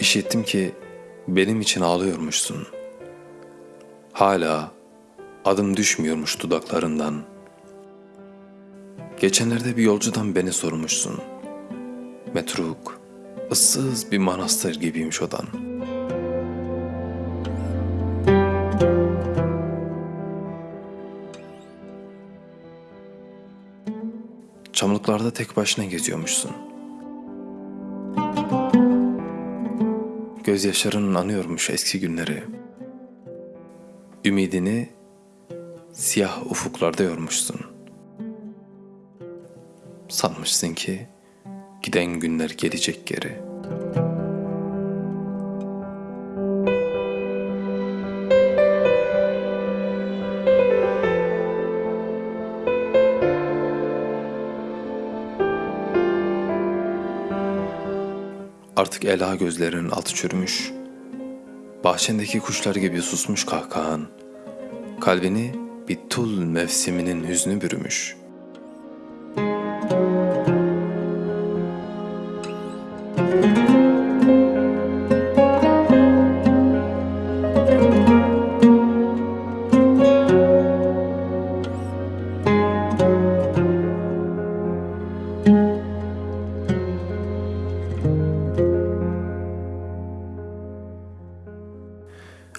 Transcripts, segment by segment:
İşittim ki benim için ağlıyormuşsun. Hala adım düşmüyormuş dudaklarından. Geçenlerde bir yolcudan beni sormuşsun. Metruk, ıssız bir manastır gibiymiş odan. Çamlıklarda tek başına geziyormuşsun. Gözyaşların anıyormuş eski günleri. Ümidini siyah ufuklarda yormuşsun. Sanmışsın ki giden günler gelecek geri. Artık ela gözlerinin altı çürümüş, bahçendeki kuşlar gibi susmuş kahkahan, kalbini bir tul mevsiminin hüznü bürümüş.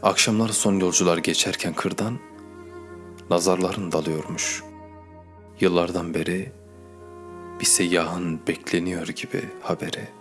Akşamlar son yolcular geçerken kırdan, nazarların dalıyormuş. Yıllardan beri bir seyyahın bekleniyor gibi haberi.''